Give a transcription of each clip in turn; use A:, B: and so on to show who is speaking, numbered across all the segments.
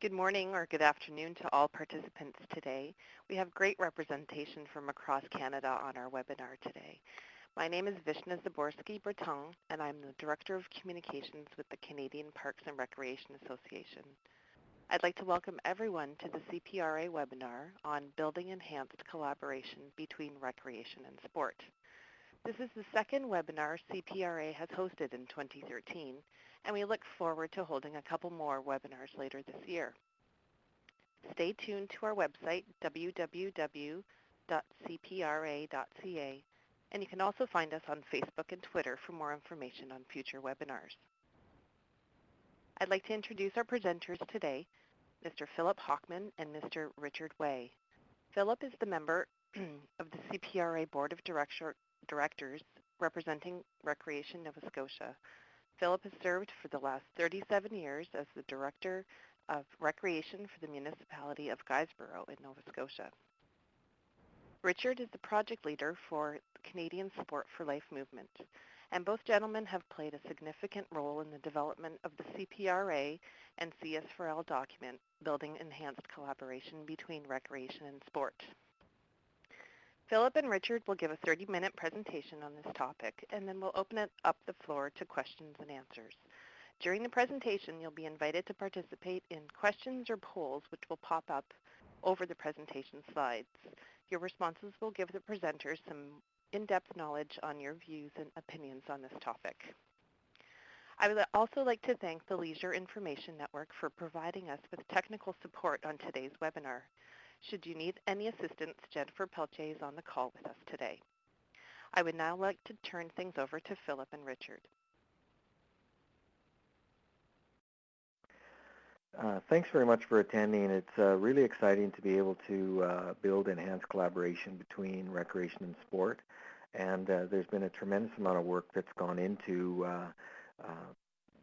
A: Good morning or good afternoon to all participants today. We have great representation from across Canada on our webinar today. My name is Vishna Zaborski-Breton, and I'm the Director of Communications with the Canadian Parks and Recreation Association. I'd like to welcome everyone to the CPRA webinar on Building Enhanced Collaboration Between Recreation and Sport. This is the second webinar CPRA has hosted in 2013, and we look forward to holding a couple more webinars later this year. Stay tuned to our website, www.cpra.ca, and you can also find us on Facebook and Twitter for more information on future webinars. I'd like to introduce our presenters today, Mr. Philip Hochman and Mr. Richard Way. Philip is the member of the CPRA Board of Director Directors representing Recreation Nova Scotia. Philip has served for the last 37 years as the Director of Recreation for the Municipality of Guysborough in Nova Scotia. Richard is the project leader for Canadian Sport for Life movement, and both gentlemen have played a significant role in the development of the CPRA and CS4L document, Building Enhanced Collaboration Between Recreation and Sport. Philip and Richard will give a 30-minute presentation on this topic, and then we'll open it up the floor to questions and answers. During the presentation, you'll be invited to participate in questions or polls which will pop up over the presentation slides. Your responses will give the presenters some in-depth knowledge on your views and opinions on this topic. I would also like to thank the Leisure Information Network for providing us with technical support on today's webinar. Should you need any assistance, Jennifer Pelche is on the call with us today. I would now like to turn things over to Philip and Richard.
B: Uh, thanks very much for attending. It's uh, really exciting to be able to uh, build enhanced collaboration between recreation and sport. And uh, there's been a tremendous amount of work that's gone into uh, uh,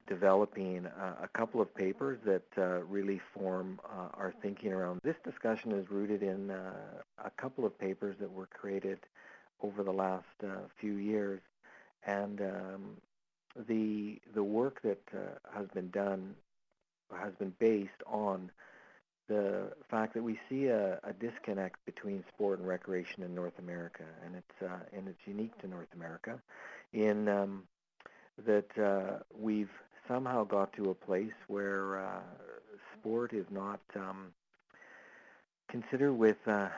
B: developing uh, a couple of papers that uh, really form uh, our thinking around. This discussion is rooted in uh, a couple of papers that were created over the last uh, few years, and um, the the work that uh, has been done has been based on the fact that we see a, a disconnect between sport and recreation in North America, and it's and it's unique to North America, in um, that we've somehow got to a place where uh, sport is not um, considered with uh,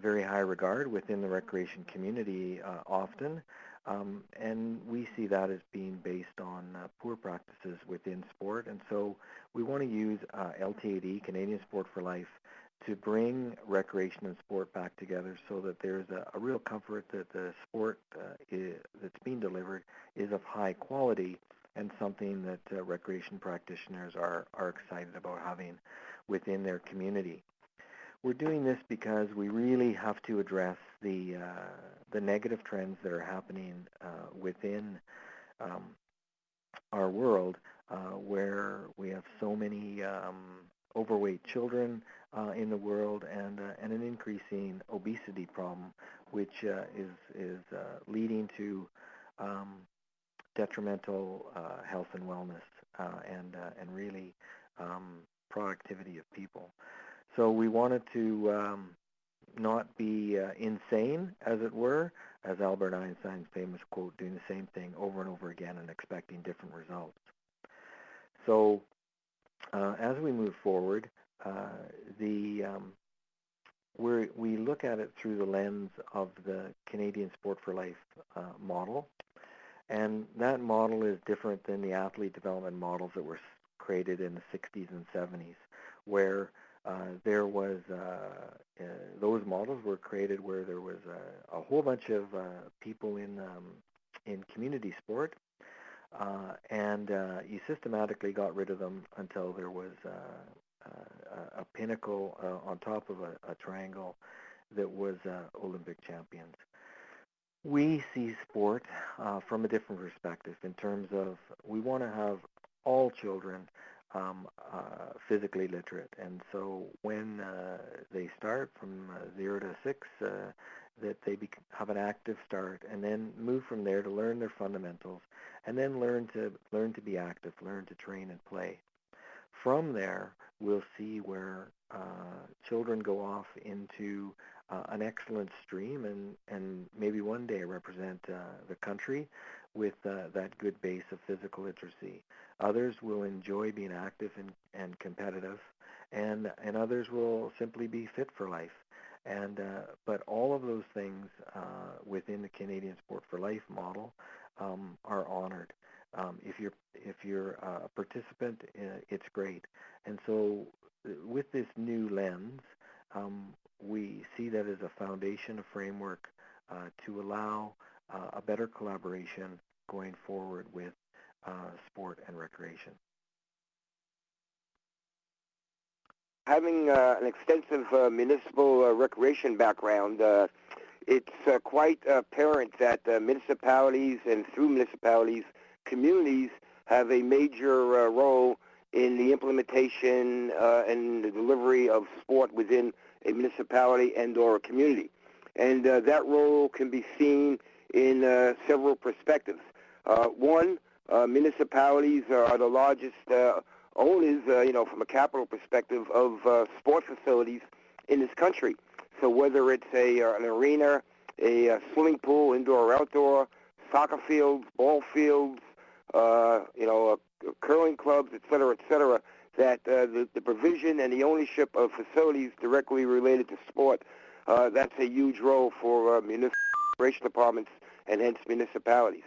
B: very high regard within the recreation community uh, often. Um, and we see that as being based on uh, poor practices within sport. And so we want to use uh, LTAD, Canadian Sport for Life, to bring recreation and sport back together so that there's a, a real comfort that the sport uh, is, that's being delivered is of high quality and something that uh, recreation practitioners are, are excited about having within their community. We're doing this because we really have to address the, uh, the negative trends that are happening uh, within um, our world uh, where we have so many um, overweight children uh, in the world and, uh, and an increasing obesity problem, which is, is leading to um, detrimental uh, health and wellness uh, and uh, and really um, productivity of people. So we wanted to um, not be uh, insane, as it were, as Albert Einstein's famous quote, doing the same thing over and over again and expecting different results. So uh, as we move forward, uh, the um, we we look at it through the lens of the Canadian Sport for Life model, and that model is different than the athlete development models that were created in the 60s and 70s, where uh, there was, uh, uh, those models were created where there was a, whole bunch of uh, people in, um, in community sport, uh, and uh, you systematically got rid of them until there was a pinnacle on top of a, a triangle that was Olympic champions we see sport uh, from a different perspective in terms of we want to have all children um, uh, physically literate. And so when uh, they start from uh, zero to six, uh, that they have an active start and then move from there to learn their fundamentals and then learn to learn to be active, learn to train and play. from there, we'll see where uh, children go off into uh, an excellent stream and, and maybe one day represent uh, the country with uh, that good base of physical literacy. Others will enjoy being active and, and competitive, and, and others will simply be fit for life. And uh, but all of those things uh, within the Canadian Sport for Life model um, are honored. Um, if you're if you're a participant, uh, it's great. And so uh, with this new lens, um, we see that as a foundation, a framework uh, to allow uh, a better collaboration going forward with uh, sport and recreation.
C: Having uh, an extensive uh, municipal uh, recreation background, it's quite apparent that municipalities and through municipalities, communities have a major role in the implementation and the delivery of sport within a municipality and or a community. And uh, that role can be seen in uh, several perspectives. Uh, one, municipalities are the largest owners, you know, from a capital perspective of sports facilities in this country. So whether it's a an arena, a, swimming pool, indoor or outdoor, soccer fields, ball fields, uh, you know, uh, curling clubs, et cetera, et cetera, that uh, the, the provision and the ownership of facilities directly related to sport, uh, that's a huge role for uh, municipal departments and hence municipalities.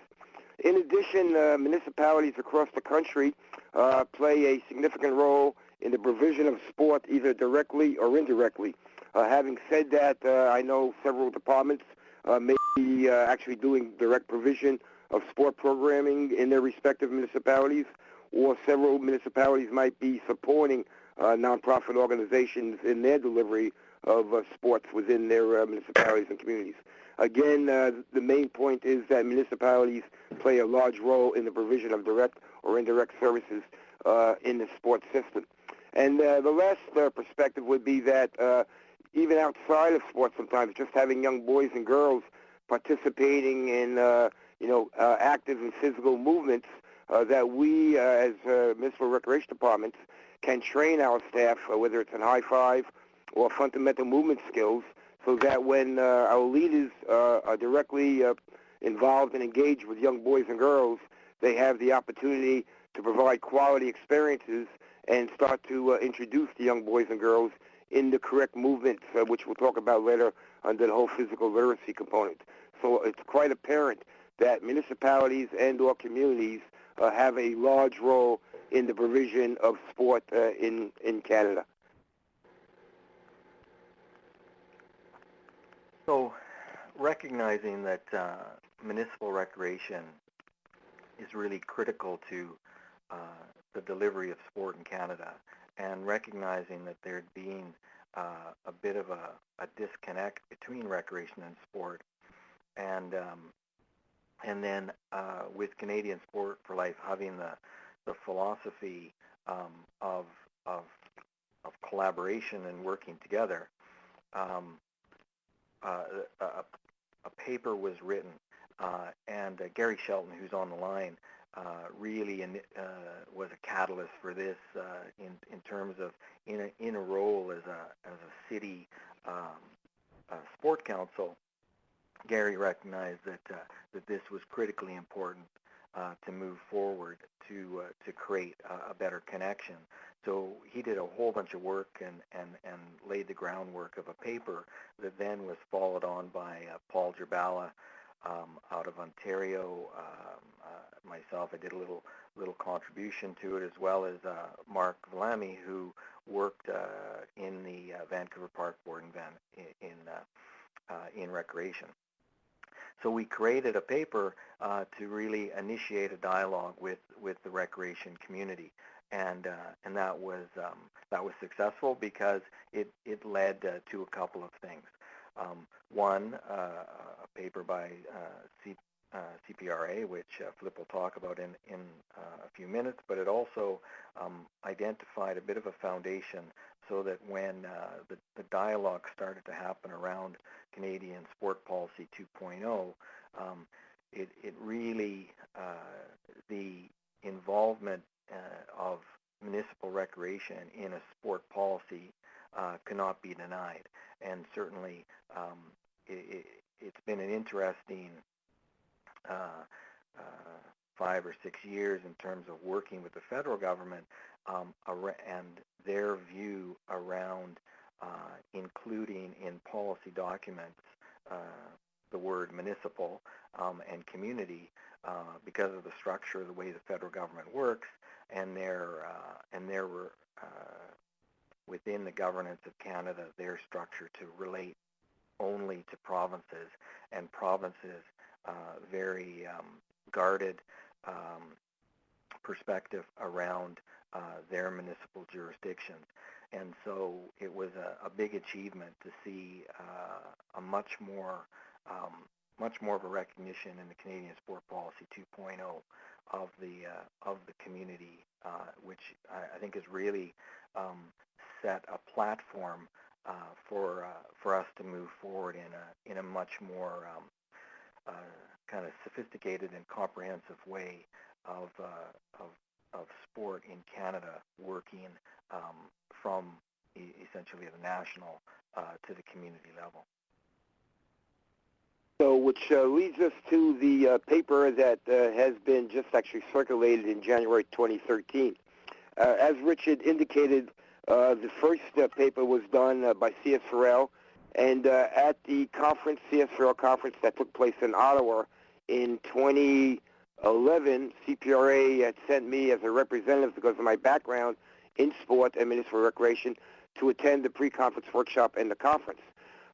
C: In addition, uh, municipalities across the country uh, play a significant role in the provision of sport either directly or indirectly. Uh, having said that, uh, I know several departments uh, may be uh, actually doing direct provision of sport programming in their respective municipalities or several municipalities might be supporting uh, nonprofit organizations in their delivery of uh, sports within their uh, municipalities and communities. Again, uh, the main point is that municipalities play a large role in the provision of direct or indirect services uh, in the sports system. And uh, the last perspective would be that even outside of sports sometimes, just having young boys and girls participating in, you know, active and physical movements uh, that we, uh, as uh, municipal recreation departments, can train our staff, uh, whether it's in high five or fundamental movement skills, so that when uh, our leaders uh, are directly uh, involved and engaged with young boys and girls, they have the opportunity to provide quality experiences and start to uh, introduce the young boys and girls in the correct movements, uh, which we'll talk about later under the whole physical literacy component. So it's quite apparent that municipalities and or communities have a large role in the provision of sport uh, in, in Canada.
B: So recognizing that uh, municipal recreation is really critical to uh, the delivery of sport in Canada and recognizing that there being uh, a bit of a, a, disconnect between recreation and sport and um, and then uh, with Canadian Sport for Life having the the philosophy um, of of of collaboration and working together, um, uh, a, a, paper was written, uh, and uh, Gary Shelton, who's on the line, uh, really in, uh, was a catalyst for this in in terms of in a in a role as a as a city um, sport council Gary recognized that uh, that this was critically important uh, to move forward to uh, to create a, a, better connection. So he did a whole bunch of work and, and, and laid the groundwork of a paper that then was followed on by uh, Paul Jurbala um, out of Ontario. Um, uh, myself, I did a little little contribution to it as well as uh, Mark Vulliamy, who worked in the Vancouver Park Board in, in in recreation. So we created a paper uh, to really initiate a dialogue with, with the recreation community. And, uh, and that, was, um, that was successful because it, it led uh, to a couple of things. Um, one, uh, a paper by uh, C, CPRA, which Flip will talk about in, in a few minutes, but it also um, identified a bit of a foundation so that when uh, the, the dialogue started to happen around Canadian Sport Policy 2.0, um, it, it really, uh, the involvement uh, of municipal recreation in a sport policy uh, cannot be denied. And certainly, um, it, has been an interesting uh, uh, five or six years in terms of working with the federal government um, and their view around uh, including in policy documents uh, the word municipal um, and community uh, because of the structure, of the way the federal government works, and their and their within the governance of Canada, their structure to relate only to provinces, and provinces very um, guarded um, perspective around uh, their municipal jurisdictions. And so it was a, a big achievement to see uh, a much more um, much more of a recognition in the Canadian Sport Policy 2.0 of the uh, of the community, uh, which I, I, think has really um, set a platform uh, for uh, for us to move forward in a in a much more um, uh, kind of sophisticated and comprehensive way of uh, of of sport in Canada, working um, from e- essentially the national to the community level.
C: So, which uh, leads us to the uh, paper that uh, has been just actually circulated in January 2013. Uh, as Richard indicated, uh, the first uh, paper was done by CS4L, and at the conference, CS4L conference that took place in Ottawa in 2011, CPRA had sent me as a representative because of my background in sport and municipal recreation to attend the pre-conference workshop and the conference.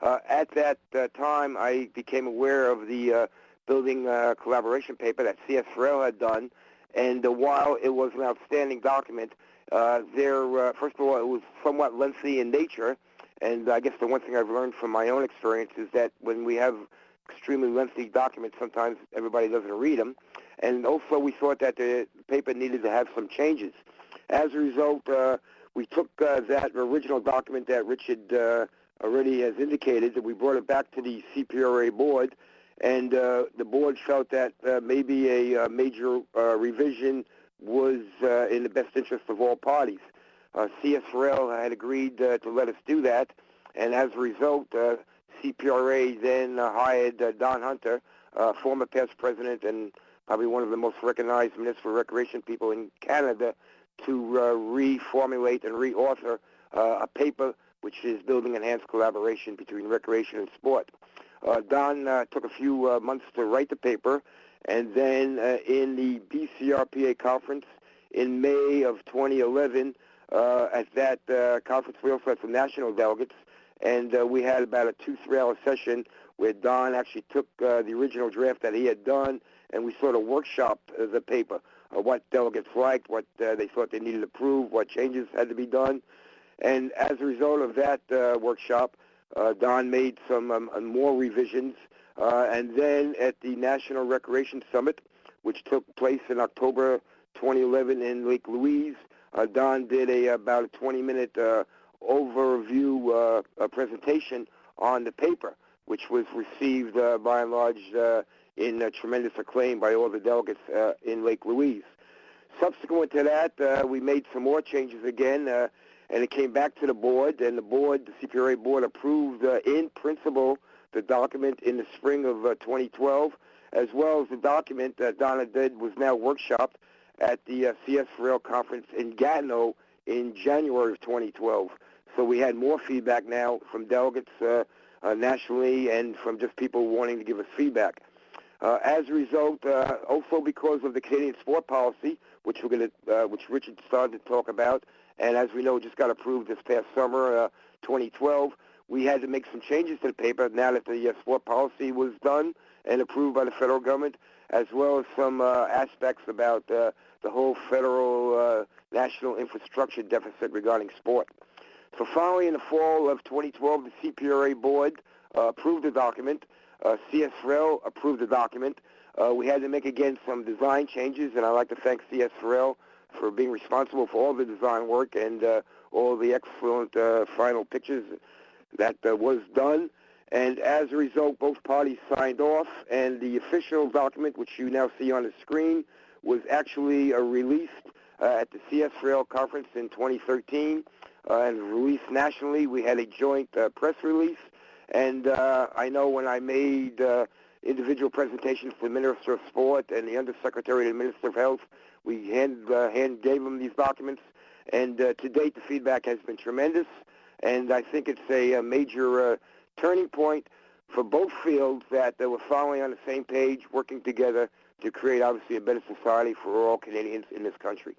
C: Uh, at that uh, time, I became aware of the uh, building uh, collaboration paper that C.S. Farrell had done, and uh, while it was an outstanding document, uh, there, uh, first of all, it was somewhat lengthy in nature, and I guess the one thing I've learned from my own experience is that when we have extremely lengthy documents, sometimes everybody doesn't read them, and also we thought that the paper needed to have some changes. As a result, uh, we took uh, that original document that Richard uh, already has indicated that we brought it back to the CPRA board, and uh, the board felt that uh, maybe a uh, major revision was in the best interest of all parties. Uh, CS4L had agreed to let us do that, and as a result, CPRA then hired Don Hunter, former past president and probably one of the most recognized municipal recreation people in Canada, to reformulate and reauthor a paper which is building enhanced collaboration between recreation and sport. Uh, Don uh, took a few uh, months to write the paper, and then uh, in the BCRPA conference in May of 2011, uh, at that uh, conference we also had some national delegates, and we had about a two, three-hour session where Don actually took the original draft that he had done, and we sort of workshopped the paper, what delegates liked, what they thought they needed to prove, what changes had to be done. And as a result of that uh, workshop, uh, Don made some um, uh, more revisions. Uh, and then at the National Recreation Summit, which took place in October 2011 in Lake Louise, uh, Uh, Don did a about a 20-minute uh, overview uh, presentation on the paper, which was received uh, by and large in tremendous acclaim by all the delegates in Lake Louise. Subsequent to that, we made some more changes again and it came back to the board, and the board, the CPRA board, approved uh, in principle the document in the spring of uh, 2012, as well as the document that Donna did was now workshopped at the uh, CS Rail conference in Gatineau in January of 2012. So we had more feedback now from delegates uh, uh, nationally and from just people wanting to give us feedback. Uh, as a result, uh, also because of the Canadian sport policy, which we're going to, uh, which Richard started to talk about, and as we know, just got approved this past summer, uh, 2012. We had to make some changes to the paper now that the sport policy was done and approved by the federal government, as well as some aspects about the whole federal uh, national infrastructure deficit regarding sport. So finally, in the fall of 2012, the CPRA board uh, approved the document. Uh, approved the document. Uh, we had to make again some design changes, and I'd like to thank CS4L for being responsible for all the design work and uh, all the excellent uh, final pictures that uh, was done. And as a result, both parties signed off, and the official document, which you now see on the screen, was actually uh, released uh, at the CS Rail conference in 2013 uh, and released nationally. We had a joint press release, and I know when I made individual presentations to the Minister of Sport and the Undersecretary to the Minister of Health, we hand, hand gave them these documents, and to date the feedback has been tremendous, and I think it's a, a major turning point for both fields that uh, we're following on the same page, working together to create obviously a better society for all Canadians in this country.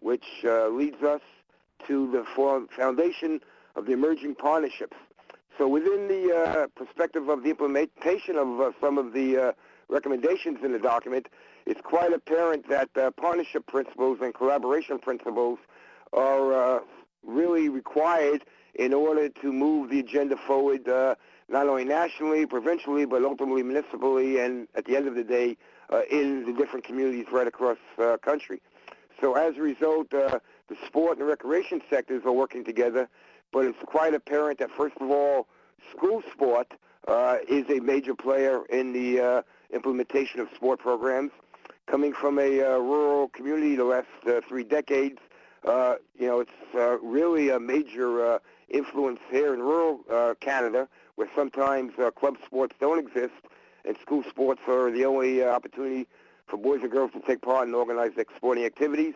C: Which uh, leads us to the foundation of the emerging partnerships. So within the uh, perspective of the implementation of uh, some of the uh, recommendations in the document, it's quite apparent that uh, partnership principles and collaboration principles are uh, really required in order to move the agenda forward not only nationally, provincially, but ultimately municipally, and at the end of the day, uh, in the different communities right across the uh, country. So as a result, uh, the sport and the recreation sectors are working together, but it's quite apparent that, first of all, school sport uh, is a major player in the uh, implementation of sport programs. Coming from a uh, rural community the last three decades, you know, it's really a major influence here in rural uh, Canada, where sometimes uh, club sports don't exist, and school sports are the only uh, opportunity for boys and girls to take part in organized sporting activities.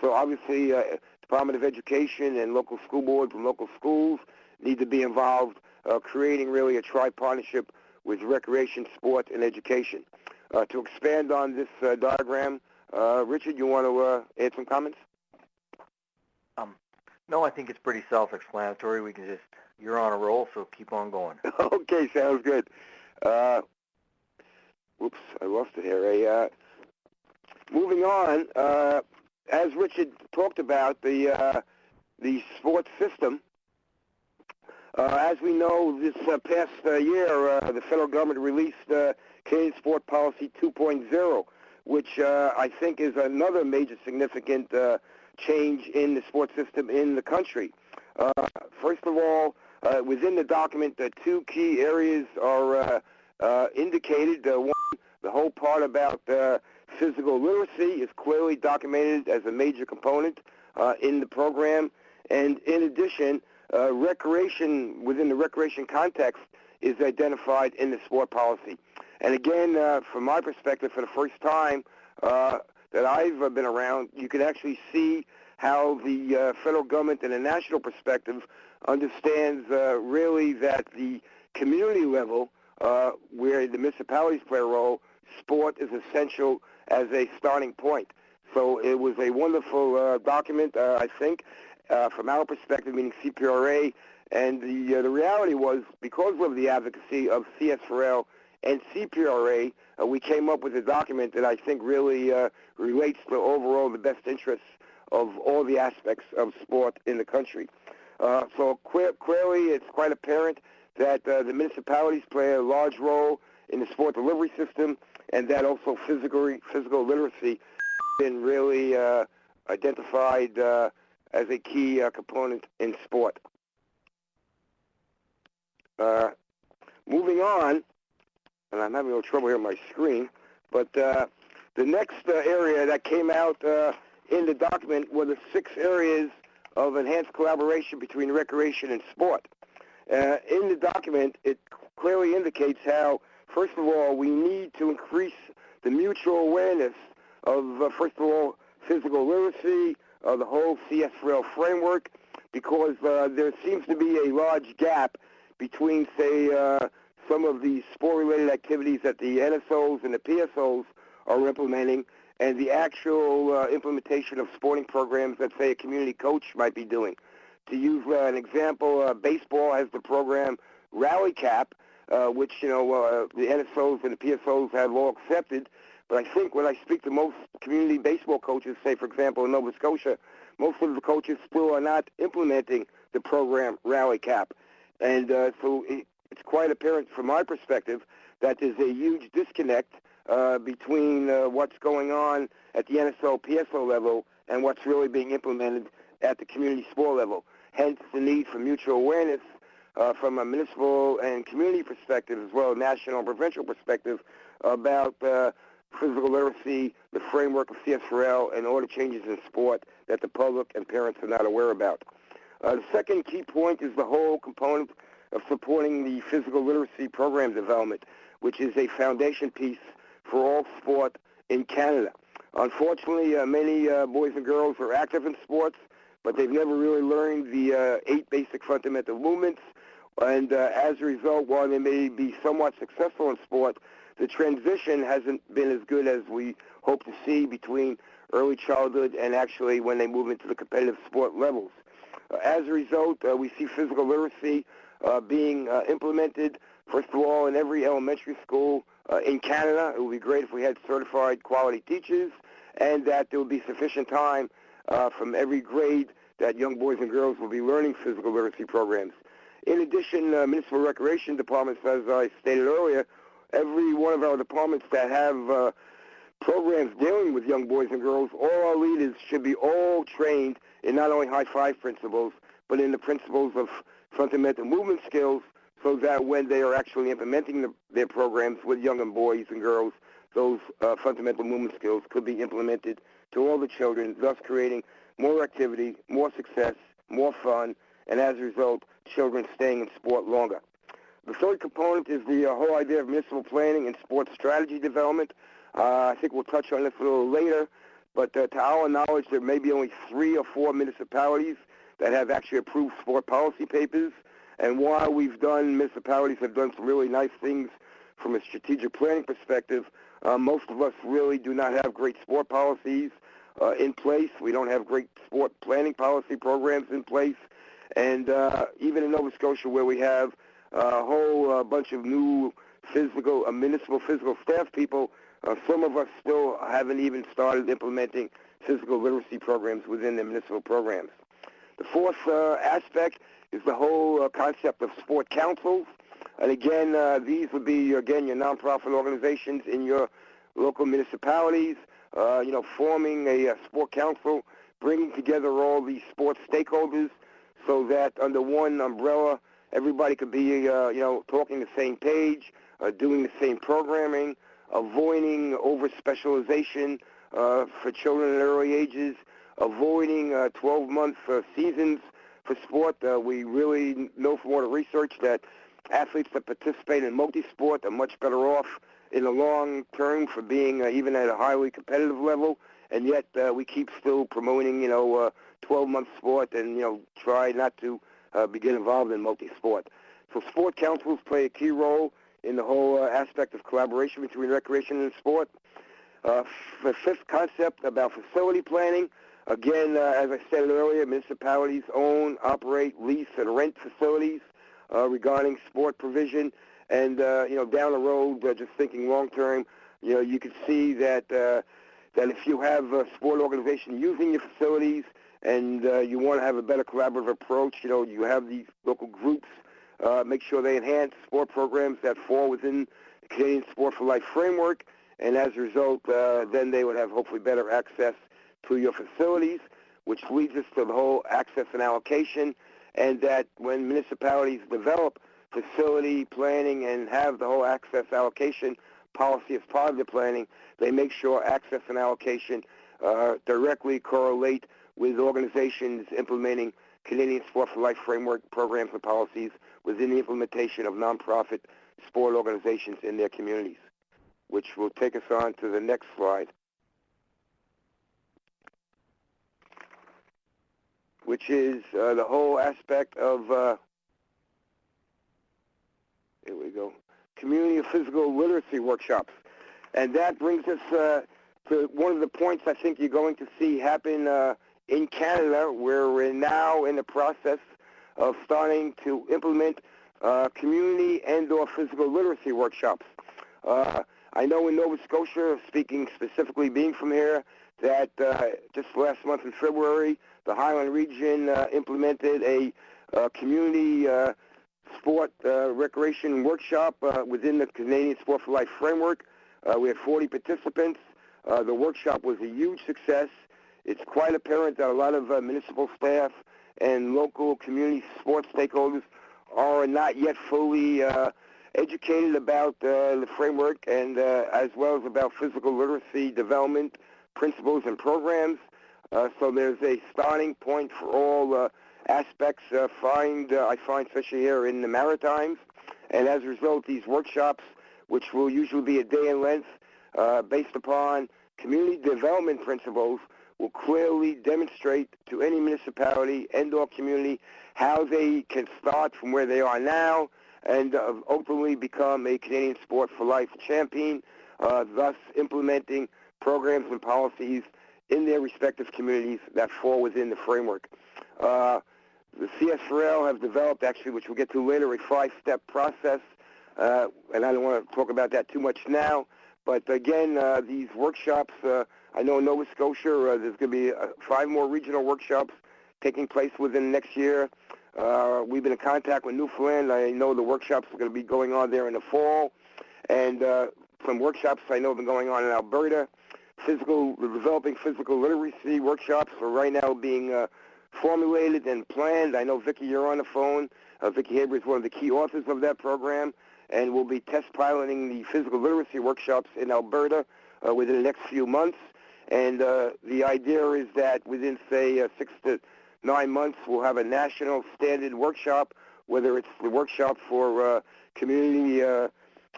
C: So obviously, uh, Department of Education and local school boards and local schools need to be involved, uh, creating really a tri-partnership with recreation, sport, and education. Uh, to expand on this uh, diagram, uh, Richard, you want to uh, add some comments?
B: No, I think it's pretty self-explanatory. We can just, you're on a roll, so keep on going.
C: okay, sounds good. Uh, whoops, I lost it here. Uh, moving on, uh, as Richard talked about, the uh, the sports system. Uh, as we know, this uh, past year, the federal government released uh, Canadian Sport Policy 2.0, which I think is another major significant change in the sports system in the country. Uh, first of all, uh, within the document, the two key areas are uh, uh, indicated. One, the whole part about uh, physical literacy is clearly documented as a major component uh, in the program. And in addition, recreation within the recreation context is identified in the sport policy. And again, from my perspective, for the first time that I've uh, been around, you can actually see how the uh, federal government in a national perspective understands uh, really that the community level, uh, where the municipalities play a role, sport is essential as a starting point. So it was a wonderful uh, document, uh, I think, from our perspective, meaning CPRA. And the the reality was because of the advocacy of CS4L and CPRA, uh, we came up with a document that I think really uh, relates to overall the best interests of all the aspects of sport in the country. Uh, so clearly, it's quite apparent that uh, the municipalities play a large role in the sport delivery system, and that also physical physical literacy has been really uh, identified uh, as a key component in sport. Moving on, and I'm having a little trouble here on my screen, but uh, the next uh, area that came out uh, in the document were the six areas of enhanced collaboration between recreation and sport. Uh, in the document, it clearly indicates how, first of all, we need to increase the mutual awareness of, uh, first of all, physical literacy, uh, the whole CS Rail framework, because there seems to be a large gap between, say, some of the sport-related activities that the NSOs and the PSOs are implementing and the actual uh, implementation of sporting programs that, say, a community coach might be doing. To use uh, an example, uh, baseball has the program Rally Cap, uh, which, you know, uh, the NSOs and the PSOs have all accepted. But I think when I speak to most community baseball coaches, say, for example, in Nova Scotia, most of the coaches still are not implementing the program Rally Cap. And uh, so it's quite apparent from my perspective that there's a huge disconnect uh, between uh, what's going on at the NSO, PSO level and what's really being implemented at the community sport level. Hence the need for mutual awareness uh, from a municipal and community perspective as well as national and provincial perspective about uh, physical literacy, the framework of CS4L, and all the changes in sport that the public and parents are not aware about. Uh, the second key point is the whole component of supporting the physical literacy program development, which is a foundation piece for all sport in Canada. Unfortunately, uh, many uh, boys and girls are active in sports, but they've never really learned the uh, eight basic fundamental movements. And uh, as a result, while they may be somewhat successful in sport, the transition hasn't been as good as we hope to see between early childhood and actually when they move into the competitive sport levels. Uh, as a result, uh, we see physical literacy uh, being uh, implemented, first of all, in every elementary school uh, in Canada. It would be great if we had certified quality teachers and that there would be sufficient time uh, from every grade that young boys and girls will be learning physical literacy programs. In addition, uh, municipal recreation departments, as I stated earlier, every one of our departments that have uh, programs dealing with young boys and girls, all our leaders should be all trained in not only high five principles, but in the principles of fundamental movement skills so that when they are actually implementing the, their programs with young and boys and girls, those uh, fundamental movement skills could be implemented to all the children, thus creating more activity, more success, more fun, and as a result, children staying in sport longer. The third component is the uh, whole idea of municipal planning and sports strategy development. Uh, I think we'll touch on this a little later, but uh, to our knowledge, there may be only three or four municipalities that have actually approved sport policy papers. And while we've done, municipalities have done some really nice things from a strategic planning perspective, uh, most of us really do not have great sport policies uh, in place. We don't have great sport planning policy programs in place. And uh, even in Nova Scotia, where we have a whole uh, bunch of new physical, uh, municipal physical staff people, uh, some of us still haven't even started implementing physical literacy programs within the municipal programs. The fourth uh, aspect is the whole uh, concept of sport councils. And again, uh, these would be, again, your nonprofit organizations in your local municipalities, uh, you know, forming a, a sport council, bringing together all the sports stakeholders so that under one umbrella, everybody could be, uh, you know, talking the same page, uh, doing the same programming, avoiding over-specialization uh, for children at early ages, avoiding 12-month uh, seasons for sport. Uh, we really know from all the research that athletes that participate in multi-sport are much better off in the long term for being uh, even at a highly competitive level, and yet uh, we keep still promoting, you know, uh, 12-month sport and, you know, try not to uh, get involved in multi-sport. So sport councils play a key role in the whole uh, aspect of collaboration between recreation and sport. Uh, the fifth concept about facility planning, again, uh, as I said earlier, municipalities own, operate, lease, and rent facilities uh, regarding sport provision. And uh, you know, down the road, uh, just thinking long term, you know, you could see that uh, that if you have a sport organization using your facilities and uh, you want to have a better collaborative approach, you know, you have these local groups make sure they enhance sport programs that fall within the Canadian Sport for Life framework, and as a result, then they would have hopefully better access to your facilities, which leads us to the whole access and allocation and that when municipalities develop facility planning and have the whole access allocation policy as part of the planning, they make sure access and allocation uh, directly correlate with organizations implementing Canadian Sport for Life framework programs and policies within the implementation of nonprofit sport organizations in their communities, which will take us on to the next slide. Which is uh, the whole aspect of, uh, here we go, community of physical literacy workshops. And that brings us uh, to one of the points I think you're going to see happen uh, in Canada, where we're now in the process of starting to implement uh, community and or physical literacy workshops. Uh, I know in Nova Scotia, speaking specifically being from here, that just last month in February, the Highland region uh, implemented a uh, community uh, sport uh, recreation workshop uh, within the Canadian Sport for Life framework. Uh, we had 40 participants. Uh, the workshop was a huge success. It's quite apparent that a lot of uh, municipal staff and local community sports stakeholders are not yet fully uh, educated about uh, the framework and uh, as well as about physical literacy development principles and programs. Uh, so there's a starting point for all uh, aspects. Uh, find I find especially here in the Maritimes, and as a result, these workshops, which will usually be a day in length, based upon community development principles, will clearly demonstrate to any municipality and/or community how they can start from where they are now and uh, ultimately become a Canadian Sport for Life champion, uh, thus implementing programs and policies in their respective communities that fall within the framework. Uh, the CS4L have developed, actually, which we'll get to later, a five-step process, uh, and I don't want to talk about that too much now. But again, uh, these workshops, uh, I know in Nova Scotia, uh, there's going to be uh, five more regional workshops taking place within next year. We've been in contact with Newfoundland. I know the workshops are going to be going on there in the fall. And some workshops I know have been going on in Alberta. Physical, developing physical literacy workshops are right now being uh, formulated and planned. I know, Vicki, you're on the phone. Uh, Vicki Harber is one of the key authors of that program. And we'll be test piloting the physical literacy workshops in Alberta uh, within the next few months. And uh, the idea is that within, say, uh, six to nine months, we'll have a national standard workshop, whether it's the workshop for uh, community, uh,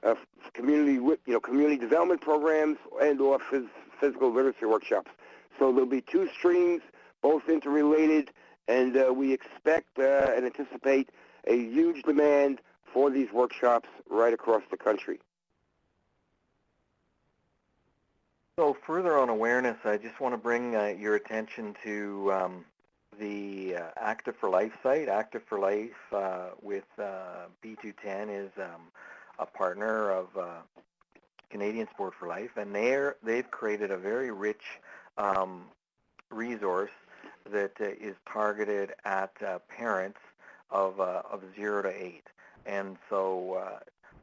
C: uh, community, you know, community development programs and/or phys- physical literacy workshops. So there'll be two streams, both interrelated, and uh, we expect uh, and anticipate a huge demand for these workshops right across the country.
B: So further on awareness, I just want to bring uh, your attention to um, the uh, Active for Life site. Active for Life uh, with uh, B2ten is um, a partner of uh, Canadian Sport for Life, and they're, they've created a very rich um, resource that uh, is targeted at uh, parents of, of 0 to 8. And so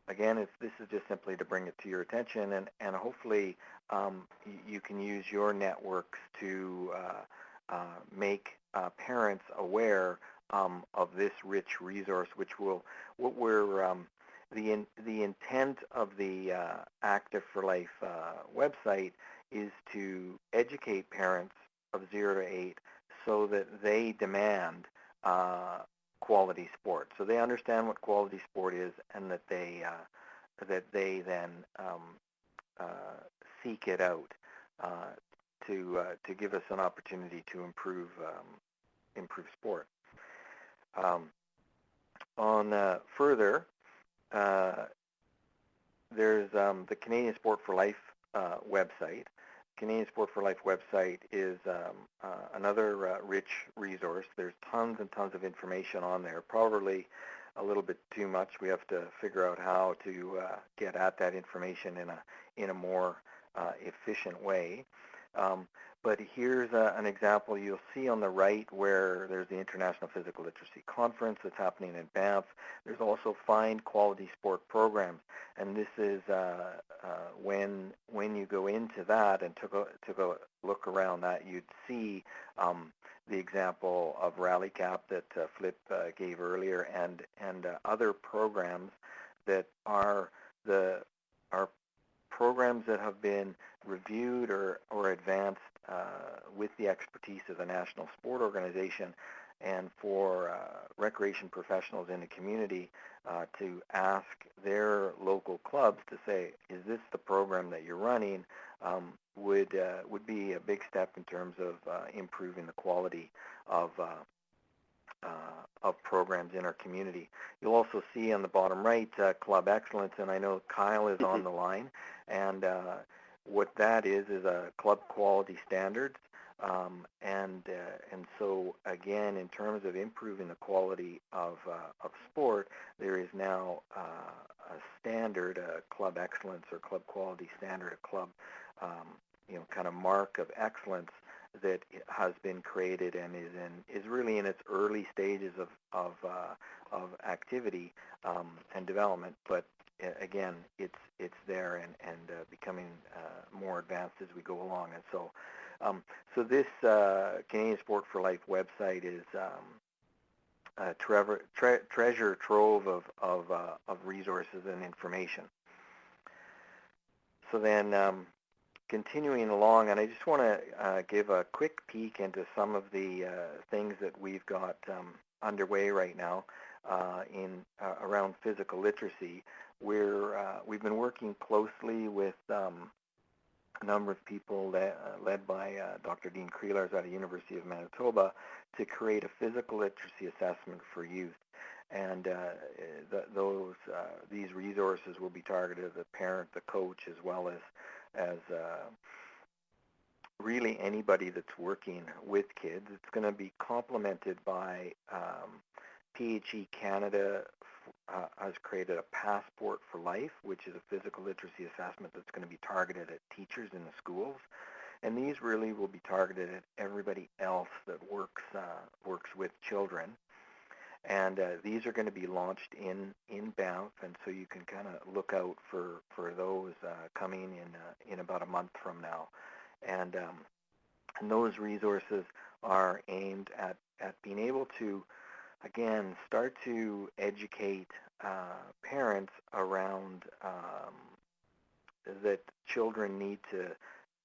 B: again, it's, this is just simply to bring it to your attention, and, and hopefully um, you can use your networks to uh, uh, make uh, parents aware um, of this rich resource, which will, what we're, um, the, in, the intent of the uh, Active for Life uh, website is to educate parents of 0 to 8 so that they demand uh, quality sport. So they understand what quality sport is and that they, that they then um, seek it out uh, to uh, to give us an opportunity to improve um, improve sport. Um, on uh, further, uh, there's um, the Canadian Sport for Life uh, website. Canadian Sport for Life website is um, uh, another rich resource. There's tons and tons of information on there. Probably a little bit too much. We have to figure out how to get at that information in a in a more uh, efficient way. Um, but here's a, an example you'll see on the right where there's the International Physical Literacy Conference that's happening in Banff. There's also fine Quality Sport Programs, and this is uh, uh, when when you go into that and took a took a look around that, you'd see um, the example of Rally Cap that uh, Flip uh, gave earlier, and and uh, other programs that are the are programs that have been reviewed or, or advanced uh, with the expertise of the National Sport Organization and for uh, recreation professionals in the community uh, to ask their local clubs to say, is this the program that you're running, um, would, uh, would be a big step in terms of uh, improving the quality of uh, uh, of programs in our community. You'll also see on the bottom right uh, Club Excellence, and I know Kyle is on the line. And uh, what that is is a club quality standards. Um, and uh, and so again, in terms of improving the quality of uh, of sport, there is now uh, a standard, a club excellence or club quality standard, a club um, you know kind of mark of excellence that has been created and is in is really in its early stages of of uh, of activity um, and development, but again, it's it's there and and uh, becoming uh, more advanced as we go along. And so, um, so this uh, Canadian Sport for Life website is um, a tre treasure trove of, of, uh, of resources and information. So then um, continuing along, and I just want to uh, give a quick peek into some of the uh, things that we've got um, underway right now in around physical literacy. We're, uh, we've been working closely with um, a number of people that, uh, led by uh, Dr. Dean Kriellaars at the University of Manitoba to create a physical literacy assessment for youth. And uh, the, those these resources will be targeted at the parent, the coach, as well as as really anybody that's working with kids. It's going to be complemented by um, PHE Canada uh, has created a Passport for Life, which is a physical literacy assessment that's going to be targeted at teachers in the schools. And these really will be targeted at everybody else that works uh, works with children. And uh, these are going to be launched in, in Banff, and so you can kind of look out for, for those uh, coming in, uh, in about a month from now. And, um, and those resources are aimed at, at being able to again, start to educate uh, parents around um, that children need to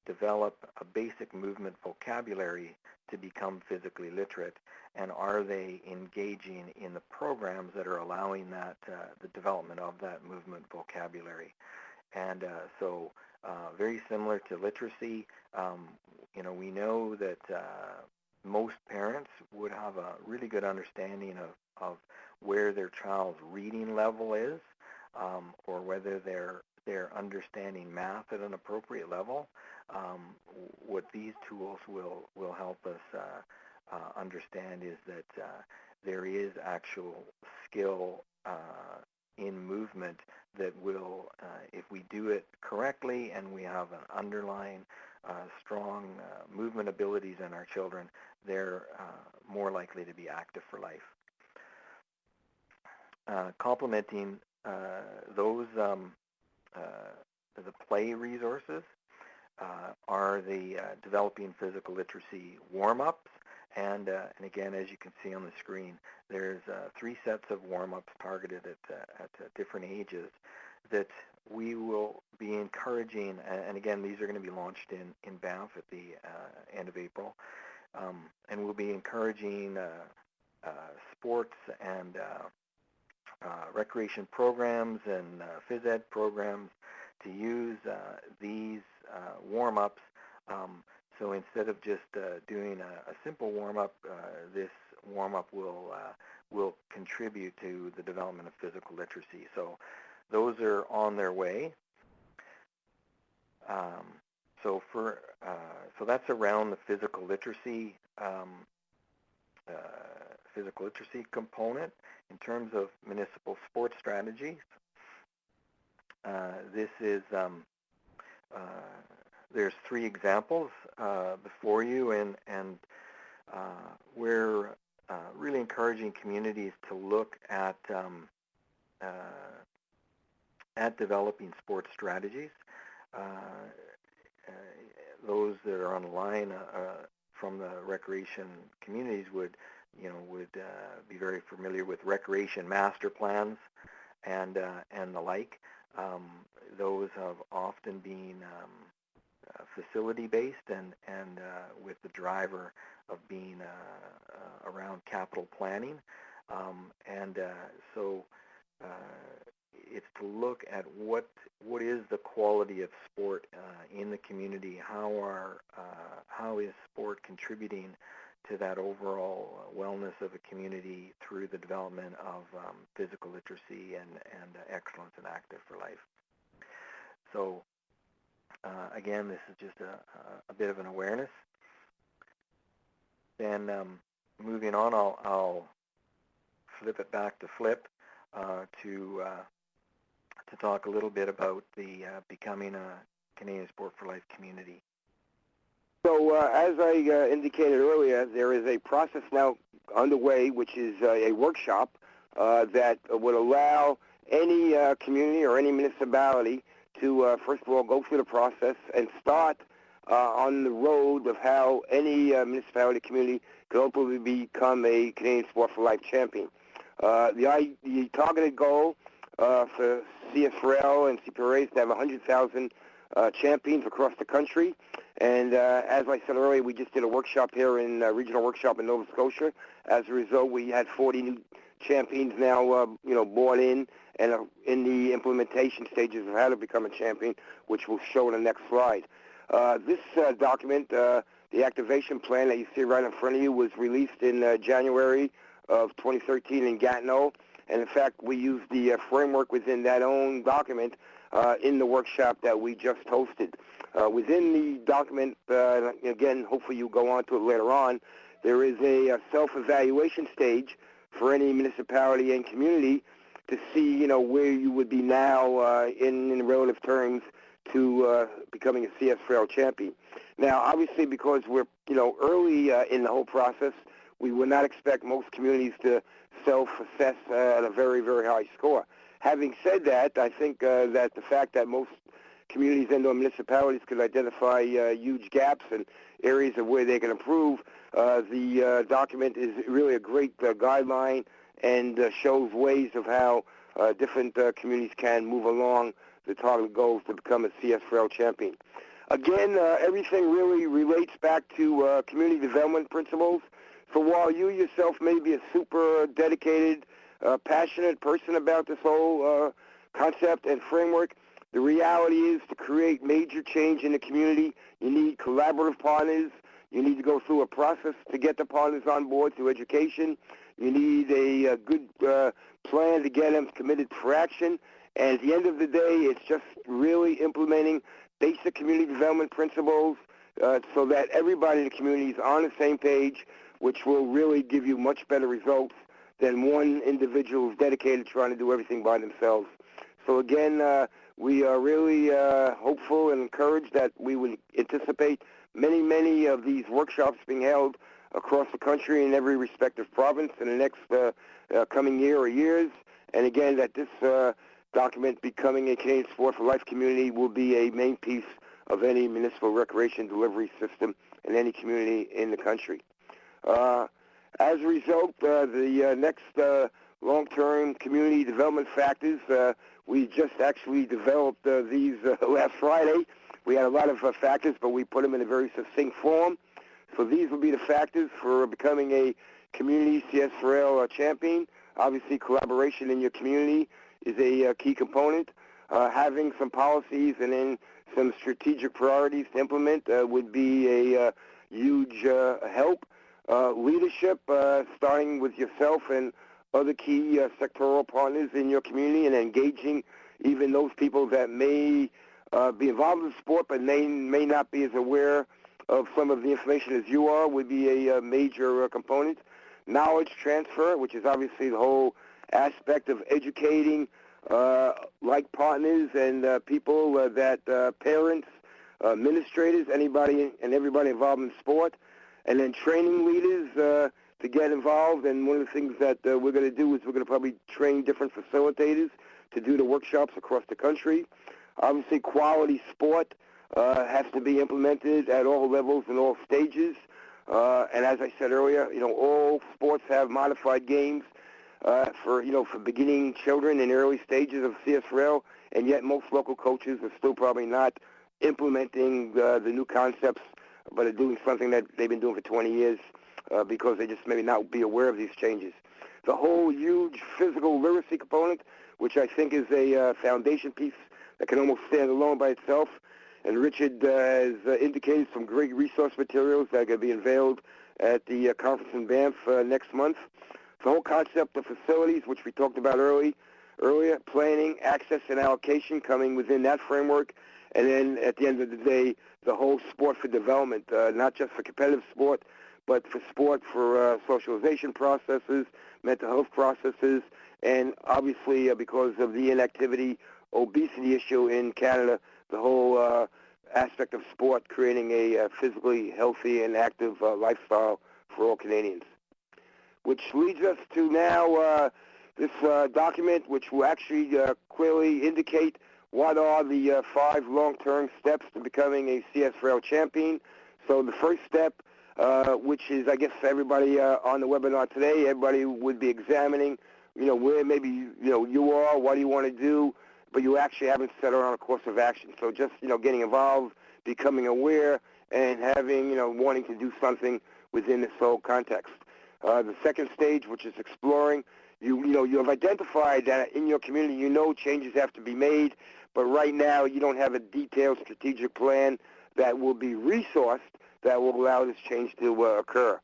B: develop a basic movement vocabulary to become physically literate, and are they engaging in the programs that are allowing that uh, the development of that movement vocabulary? And uh, so, uh, very similar to literacy, um, you know, we know that uh, most parents would have a really good understanding of, of where their child's reading level is um, or whether they're, they're understanding math at an appropriate level. Um, what these tools will, will help us uh, uh, understand is that uh, there is actual skill uh, in movement that will, uh, if we do it correctly and we have an underlying uh, strong uh, movement abilities in our children, they're uh, more likely to be active for life. Uh, complementing uh, those, um, uh, the play resources are the developing physical literacy warm-ups. And, and again, as you can see on the screen, there's three sets of warm-ups targeted at, at different ages that we will be encouraging, and again, these are going to be launched in, in Banff at the uh, end of April, um, and we'll be encouraging uh, uh, sports and uh, recreation programs and phys ed programs to use these warm-ups. Um, so instead of just doing a, a, simple warm-up, this warm-up will will contribute to the development of physical literacy. So those are on their way. Um, so for uh, so that's around the physical literacy um, uh, physical literacy component in terms of municipal sports strategies. Uh, this is um, uh, there's three examples uh, before you, and and uh, we're really encouraging communities to look at um, at developing sports strategies. Uh, uh, those that are online uh, from the recreation communities would, you know, would be very familiar with recreation master plans and and the like. Um, those have often been um, uh, facility-based and, and uh, with the driver of being uh, around capital planning. Um, and so it's to look at what what is the quality of sport uh, in the community. How are uh, how is sport contributing to that overall wellness of a community through the development of um, physical literacy and and uh, excellence and active for life. So uh, again, this is just a, a bit of an awareness. Then um, moving on, I'll, I'll flip it back to Flip uh, to uh, to talk a little bit about the uh, becoming a Canadian Sport for Life community.
C: So uh, as I uh, indicated earlier, there is a process now underway, which is uh, a workshop uh, that would allow any uh, community or any municipality to, first of all, go through the process and start on the road of how any municipality community could ultimately become a Canadian Sport for Life champion. The, the targeted goal uh, for CS4L and CPRA is to have 100,000 uh, champions across the country. And uh, as I said earlier, we just did a workshop here in uh, regional workshop in Nova Scotia. As a result, we had 40 new champions now, uh, you know, bought in and are in the implementation stages of how to become a champion, which we'll show in the next slide. Uh, this uh, document, uh, the activation plan that you see right in front of you, was released in uh, January of 2013 in Gatineau. And in fact, we use the uh, framework within that own document uh, in the workshop that we just hosted. Uh, within the document, again, hopefully you'll go on to it later on, there is a, a self-evaluation stage for any municipality and community to see, you know, where you would be now uh, in, in relative terms to uh, becoming a CS4L champion. Now, obviously, because we're, you know, early uh, in the whole process, we would not expect most communities to self-assess at a very, very high score. Having said that, I think uh, that the fact that most communities and or municipalities could identify uh, huge gaps and areas of where they can improve, uh, the uh, document is really a great uh, guideline and uh, shows ways of how different communities can move along the target goals to become a CS4L champion. Again, everything really relates back to community development principles. So while you yourself may be a super dedicated, uh, passionate person about this whole uh, concept and framework, the reality is to create major change in the community, you need collaborative partners. You need to go through a process to get the partners on board through education. You need a, a good uh, plan to get them committed for action. And at the end of the day, it's just really implementing basic community development principles uh, so that everybody in the community is on the same page, which will really give you much better results than one individual who's dedicated trying to do everything by themselves. So again, uh, we are really uh, hopeful and encouraged that we would anticipate many, many of these workshops being held across the country in every respective province in the next uh, uh, coming year or years. And again, that this uh, document becoming a Canadian Sport for Life community will be a main piece of any municipal recreation delivery system in any community in the country. Uh, as a result, uh, the uh, next long-term community development factors, we just actually developed these last Friday. We had a lot of factors, but we put them in a very succinct form. So these will be the factors for becoming a community CS4L uh, champion. Obviously, collaboration in your community is a key component. Uh, having some policies and then some strategic priorities to implement uh, would be a uh, huge help. Uh, leadership, uh, starting with yourself and other key uh, sectoral partners in your community and engaging even those people that may be involved in sport but may, may not be as aware of some of the information as you are would be a, major component. Knowledge transfer, which is obviously the whole aspect of educating uh, like partners and uh, people uh, that parents, administrators, anybody and everybody involved in sport, and then training leaders uh, to get involved. And one of the things that uh, we're going to do is we're going to probably train different facilitators to do the workshops across the country. Obviously, quality sport uh, has to be implemented at all levels and all stages. Uh, and as I said earlier, you know, all sports have modified games uh, for you know for beginning children in early stages of CS4L, and yet most local coaches are still probably not implementing uh, the new concepts, but are doing something that they've been doing for 20 years uh, because they just maybe not be aware of these changes. The whole huge physical literacy component, which I think is a uh, foundation piece that can almost stand alone by itself. And Richard uh, has uh, indicated some great resource materials that are going to be unveiled at the uh, conference in Banff uh, next month. The whole concept of facilities, which we talked about early, earlier, planning, access, and allocation coming within that framework. And then at the end of the day, the whole sport for development, uh, not just for competitive sport, but for sport, for uh, socialization processes, mental health processes, and obviously uh, because of the inactivity, obesity issue in Canada, the whole uh, aspect of sport creating a uh, physically healthy and active uh, lifestyle for all Canadians. Which leads us to now this document, which will actually clearly indicate what are the uh, five long-term steps to becoming a CS4L champion. So the first step, uh, which is, I guess, everybody uh, on the webinar today, everybody would be examining, you know, where maybe, you know, you are, what do you want to do, but you actually haven't set on a course of action. So just, you know, getting involved, becoming aware, and having, you know, wanting to do something within this whole context. Uh, the second stage, which is exploring, you, you know, you have identified that in your community, you know changes have to be made, but right now you don't have a detailed strategic plan that will be resourced that will allow this change to uh, occur.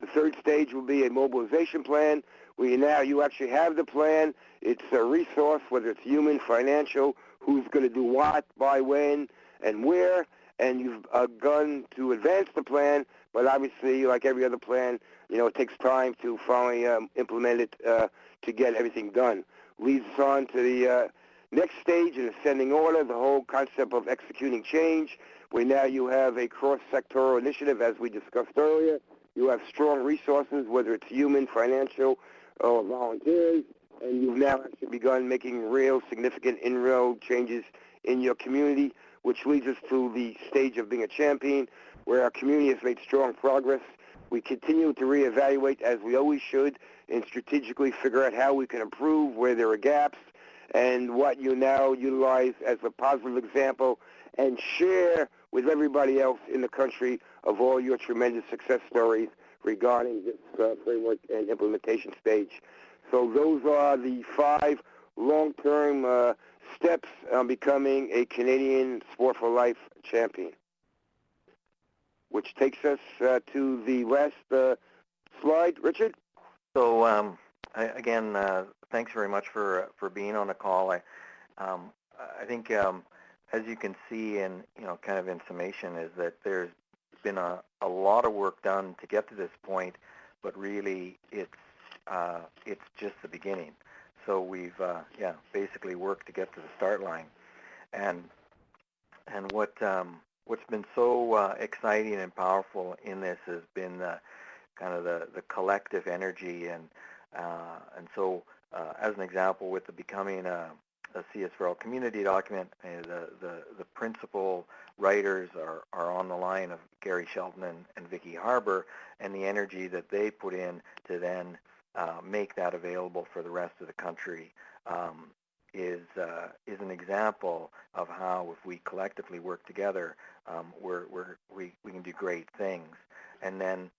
C: The third stage will be a mobilization plan where you now you actually have the plan. It's a resource, whether it's human, financial, who's going to do what, by when, and where, and you've begun to advance the plan, but obviously, like every other plan, you know, it takes time to finally um, implement it uh, to get everything done. Leads us on to the uh, next stage in ascending order, the whole concept of executing change, where now you have a cross-sectoral initiative, as we discussed earlier. You have strong resources, whether it's human, financial, or volunteers, and you've now actually begun making real significant inroad changes in your community, which leads us to the stage of being a champion, where our community has made strong progress. We continue to reevaluate, as we always should, and strategically figure out how we can improve, where there are gaps, and what you now utilize as a positive example, and share with everybody else in the country of all your tremendous success stories regarding this uh, framework and implementation stage. So those are the five long-term uh, steps on becoming a Canadian Sport for Life champion, which takes us uh, to the last uh, slide. Richard?
B: So um, I, again, uh, thanks very much for for being on the call. I um, I think um, as you can see in you know kind of in summation is that there's been a, a lot of work done to get to this point, but really it's uh, it's just the beginning. So we've uh, yeah basically worked to get to the start line, and and what um, what's been so uh, exciting and powerful in this has been the kind of the the collective energy and uh, and so uh, as an example with the becoming a, a CS4L community document, uh, the, the the principal writers are, are on the line of Gary Shelton and, and Vicki Harber and the energy that they put in to then uh, make that available for the rest of the country um, is uh, is an example of how if we collectively work together, um, we're, we're, we we can do great things. And then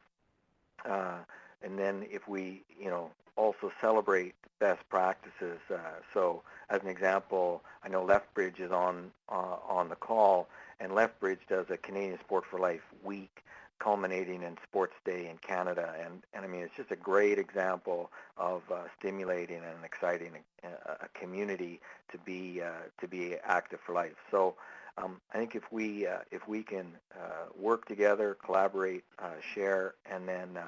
B: uh, and then if we you know also celebrate best practices. Uh, so as an example, I know Lethbridge is on uh, on the call, and Lethbridge does a Canadian Sport for Life week culminating in Sports Day in Canada. And, and I mean, it's just a great example of uh, stimulating and exciting a, a, community to be, uh, to be active for life. So um, I think if we, uh, if we can uh, work together, collaborate, uh, share, and then,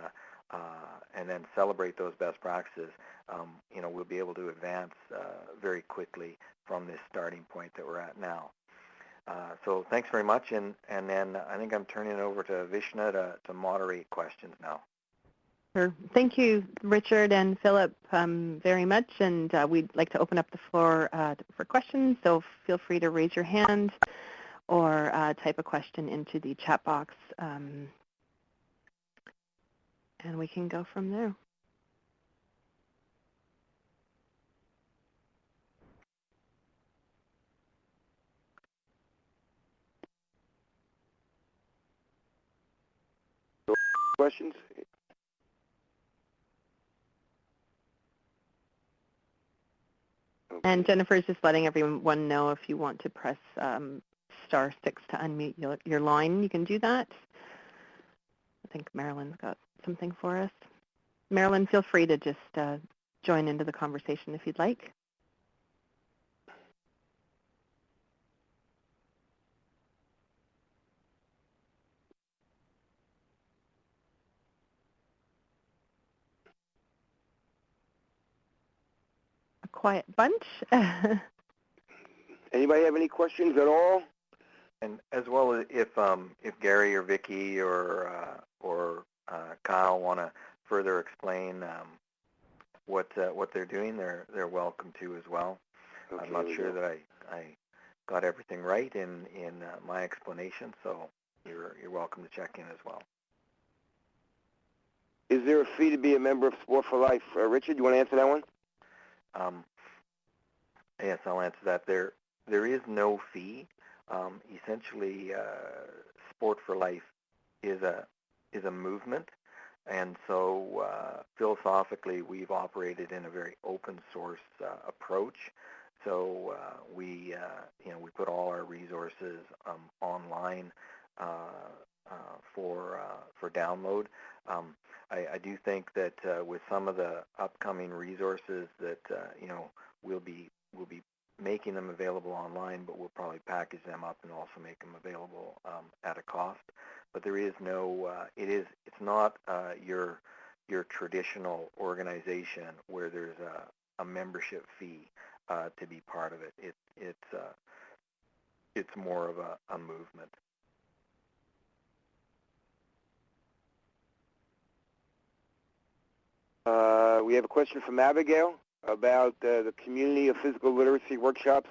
B: uh, and then celebrate those best practices, um, you know, we'll be able to advance very quickly from this starting point that we're at now. Uh, so thanks very much, and, and then I think I'm turning it over to Vishna to, to moderate questions now.
A: Sure. Thank you, Richard and Philip, um, very much. And uh, we'd like to open up the floor uh, for questions. So feel free to raise your hand or uh, type a question into the chat box, um, and we can go from there.
C: questions?
A: And Jennifer is just letting everyone know if you want to press um, star six to unmute your, your line, you can do that. I think Marilyn's got something for us. Marilyn, feel free to just uh, join into the conversation if you'd like. A quiet bunch.
C: Anybody have any questions at all?
B: And as well as if um, if Gary or Vicki or uh, or Kyle want to further explain um, what uh, what they're doing, they're they're welcome to as well.
C: Okay,
B: I'm not sure
C: go.
B: that I, I got everything right in in uh, my explanation. So you're you're welcome to check in as well.
C: Is there a fee to be a member of Sport for Life? Uh, Richard, you want to answer that one?
B: Um, yes, I'll answer that. There there is no fee. Um, essentially, uh, Sport for Life is a is a movement, and so uh, philosophically, we've operated in a very open source uh, approach. So uh, we uh, you know we put all our resources um, online uh, uh, for for download. Um, I, I, do think that with some of the upcoming resources that you know we'll be we'll be making them available online, but we'll probably package them up and also make them available um, at a cost. But there is no, uh, it is, it's not uh, your your traditional organization where there's a, a membership fee uh, to be part of it. It it's uh, it's more of a, a movement.
C: Uh, we have a question from Abigail about uh, the community of physical literacy workshops.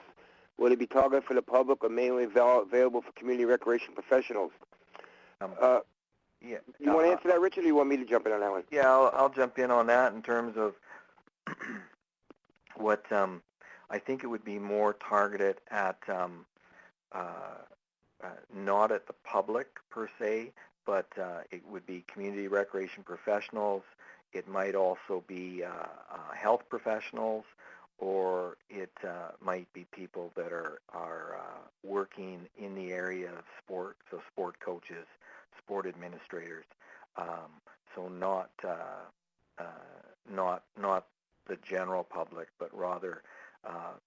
C: Will it be targeted for the public or mainly avail available for community recreation professionals?
B: Um,
C: uh,
B: yeah.
C: You want to answer that, Richard, or you want me to jump in on that one?
B: Yeah, I'll, I'll jump in on that in terms of what um, I think it would be more targeted at um, uh, uh, not at the public per se, but uh, it would be community recreation professionals, it might also be uh, uh, health professionals, or it uh, might be people that are are uh, working in the area of sport, so sport coaches, sport administrators. Um, so not uh, uh, not not the general public, but rather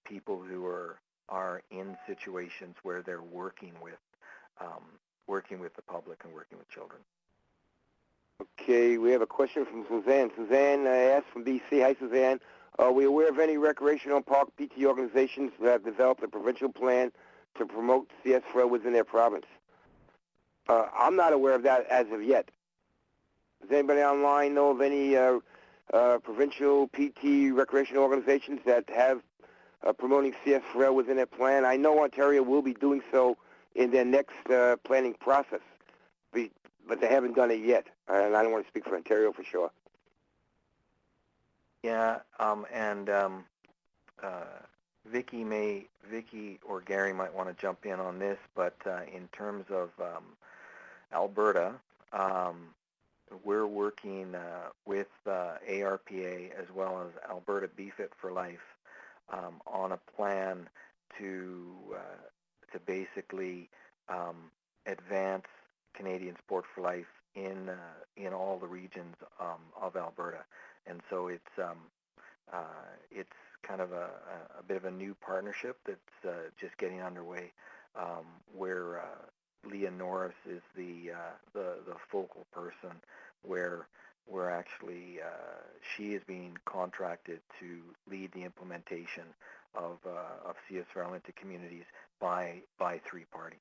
B: people who are are in situations where they're working with um, working with the public and working with children.
C: Okay, we have a question from Suzanne. Suzanne uh, asked from BC. Hi, Suzanne. Are we aware of any recreational park PT organizations that have developed a provincial plan to promote CS4L within their province? Uh, I'm not aware of that as of yet. Does anybody online know of any uh, uh, provincial PT recreational organizations that have uh, promoting CS4L within their plan? I know Ontario will be doing so in their next uh, planning process but they haven't done it yet. And I don't want to speak for Ontario for sure.
B: Yeah, um, and um, uh, Vicki may, Vicki or Gary might want to jump in on this, but uh, in terms of um, Alberta, um, we're working uh, with uh, ARPA as well as Alberta BFIT for Life um, on a plan to uh, to basically um, advance Canadian Sport for Life in uh, in all the regions um, of Alberta, and so it's um, uh, it's kind of a, a, bit of a new partnership that's uh, just getting underway, um, where uh, Leah Norris is the uh, the the focal person, where where actually uh, she is being contracted to lead the implementation of of CS4L into communities by by three parties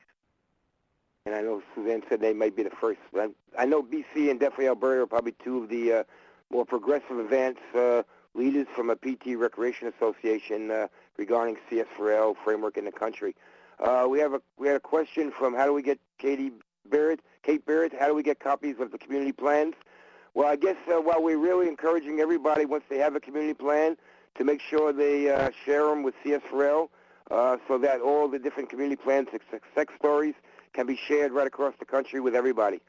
C: and I know Suzanne said they might be the first. I, I know BC and definitely Alberta are probably two of the uh, more progressive advanced uh, leaders from a PT Recreation Association uh, regarding CS4L framework in the country. Uh, we have a we had a question from how do we get Katie Barrett, Kate Barrett, how do we get copies of the community plans? Well, I guess uh, while we're really encouraging everybody once they have a community plan to make sure they uh, share them with CS4L uh, so that all the different community plans, success stories, can be shared right across the country with everybody.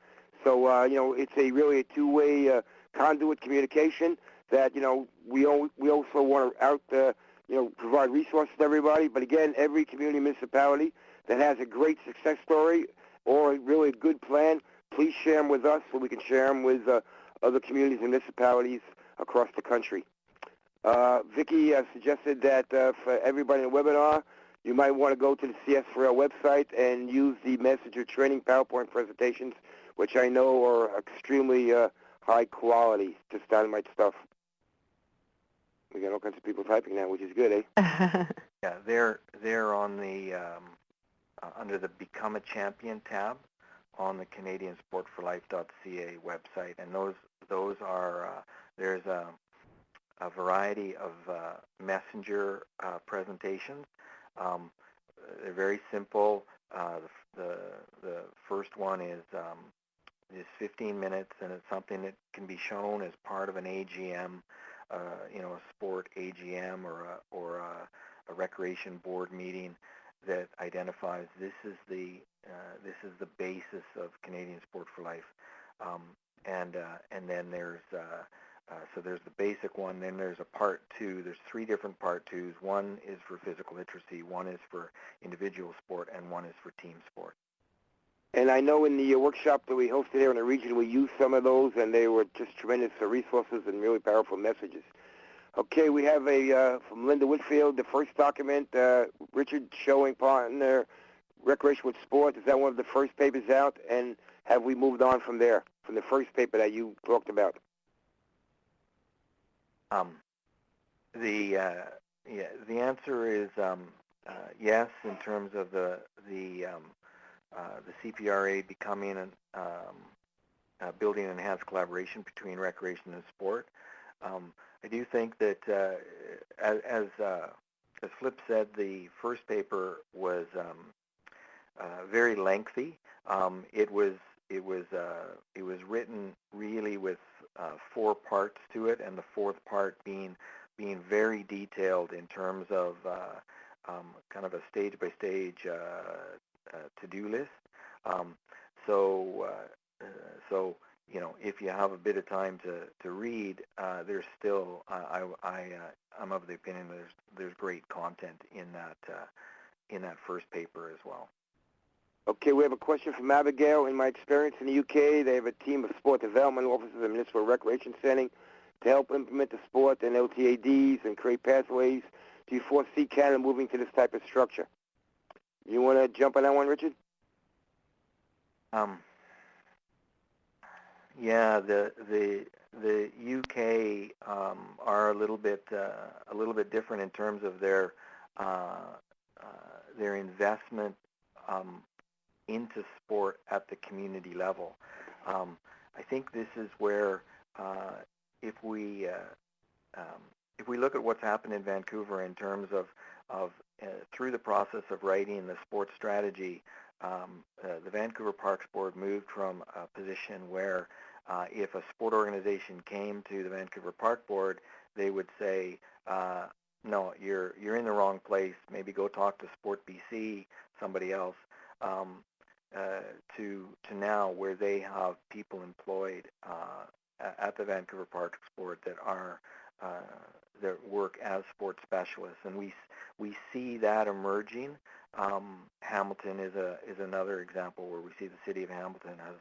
C: So uh, you know, it's a really a two-way uh, conduit communication that you know we we also want to out uh, you know provide resources to everybody. But again, every community municipality that has a great success story or really a good plan, please share them with us so we can share them with uh, other communities and municipalities across the country. Uh, Vicki uh, suggested that uh, for everybody in the webinar, you might want to go to the CS4L website and use the messenger training PowerPoint presentations, which I know are extremely uh, high quality, just dynamite stuff. We got all kinds of people typing now, which is good,
B: eh? yeah, they're they're on the um, uh, under the Become a Champion tab on the CanadianSportForLife.ca website, and those those are uh, there's a a variety of uh, messenger uh, presentations um, they're very simple. Uh, the, the the first one is um, is 15 minutes, and it's something that can be shown as part of an AGM, uh, you know, a sport AGM or a, or a, a recreation board meeting that identifies this is the uh, this is the basis of Canadian Sport for Life, um, and uh, and then there's uh, uh, so there's the basic one. Then there's a part two. There's three different part twos. One is for physical literacy. One is for individual sport, and one is for team sport.
C: And I know in the uh, workshop that we hosted here in the region, we used some of those, and they were just tremendous resources and really powerful messages. Okay, we have a uh, from Linda Whitfield, the first document, uh, Richard showing partner recreation with sport. Is that one of the first papers out? And have we moved on from there, from the first paper that you talked about?
B: Um, the uh, yeah, the answer is um, uh, yes in terms of the the um, uh, the CPRA becoming an um, uh, building enhanced collaboration between recreation and sport. Um, I do think that uh, as as, uh, as Flip said, the first paper was um, very lengthy. It was it was uh, it was written really with uh, four parts to it, and the fourth part being being very detailed in terms of uh, um, kind of a stage by stage to-do list. Um, so uh, so you know if you have a bit of time to to read, uh, there's still I I uh, I'm of the opinion there's there's great content in that in that first paper as well.
C: Okay, we have a question from Abigail. In my experience in the UK, they have a team of sport development officers and municipal recreation setting to help implement the sport and LTADs and create pathways. Do you foresee Canada moving to this type of structure? You want to jump on that one, Richard?
B: Um, yeah, the the the UK um, are a little bit uh, a little bit different in terms of their uh, uh, their investment um, into sport at the community level. Um, I think this is where uh, if we uh, um, if we look at what's happened in Vancouver in terms of of uh, through the process of writing the sports strategy, um, uh, the Vancouver Parks Board moved from a position where uh, if a sport organization came to the Vancouver Park Board, they would say, uh, no, you're you're in the wrong place. Maybe go talk to Sport BC, somebody else. Um, uh, to to now where they have people employed uh, at the Vancouver Parks Board that are uh, that work as sports specialists, and we we see that emerging. Um, Hamilton is a is another example where we see the city of Hamilton has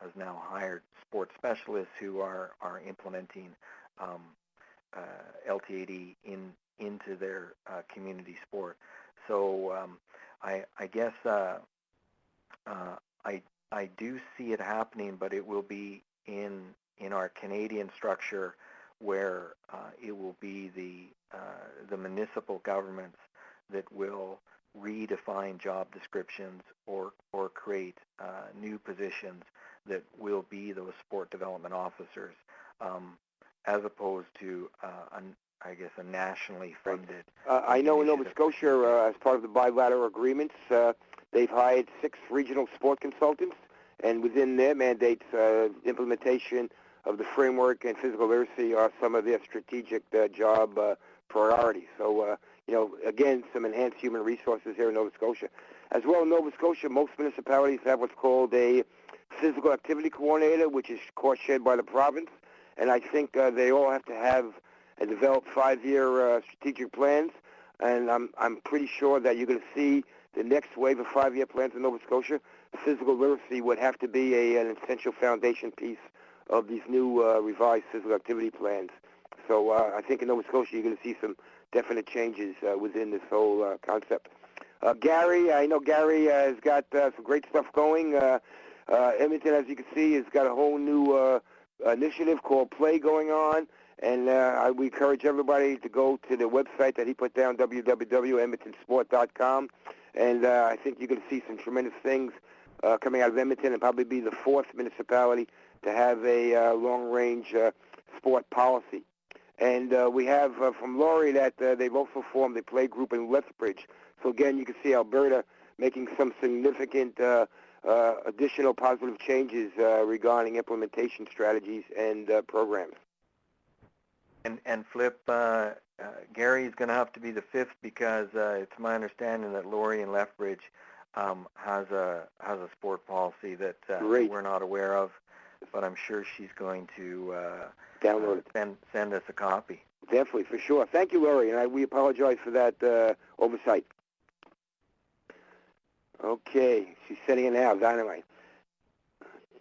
B: has now hired sports specialists who are are implementing um, uh, LTAD in into their uh, community sport. So um, I I guess uh, uh, I I do see it happening, but it will be in in our Canadian structure where uh, it will be the uh, the municipal governments that will redefine job descriptions or or create uh, new positions that will be those sport development officers, um, as opposed to uh, an, I guess a nationally funded.
C: Uh, I know in Nova Scotia, uh, as part of the bilateral agreements, uh, they've hired six regional sport consultants, and within their mandates, uh, implementation of the framework and physical literacy are some of their strategic uh, job uh, priorities. So, uh, you know, again, some enhanced human resources here in Nova Scotia. As well in Nova Scotia, most municipalities have what's called a physical activity coordinator, which is cost shared by the province. And I think uh, they all have to have and develop five-year uh, strategic plans. And I'm, I'm pretty sure that you're going to see the next wave of five-year plans in Nova Scotia. Physical literacy would have to be a, an essential foundation piece of these new uh, revised physical activity plans. So uh, I think in Nova Scotia you're going to see some definite changes uh, within this whole uh, concept. Uh, Gary, I know Gary uh, has got some great stuff going. Edmonton, as you can see, has got a whole new initiative called Play going on. And uh, we encourage everybody to go to the website that he put down, www.edmontonsport.com. And uh, I think you're going to see some tremendous things uh, coming out of Edmonton and probably be the fourth municipality to have a uh, long-range uh, sport policy. And uh, we have uh, from Laurie that uh, they've also formed a play group in Lethbridge. So again, you can see Alberta making some significant uh, uh, additional positive changes uh, regarding implementation strategies and uh, programs.
B: And, and Flip, uh, uh, Gary is going to have to be the fifth because uh, it's my understanding that Lori in Lethbridge um, has a has a sport policy that uh,
C: Great.
B: we're not aware of, but I'm sure she's going to uh,
C: Download
B: uh,
C: it.
B: send send us a copy.
C: Definitely, for sure. Thank you, Laurie, and I, we apologize for that uh, oversight. Okay, she's setting it now, dynamite.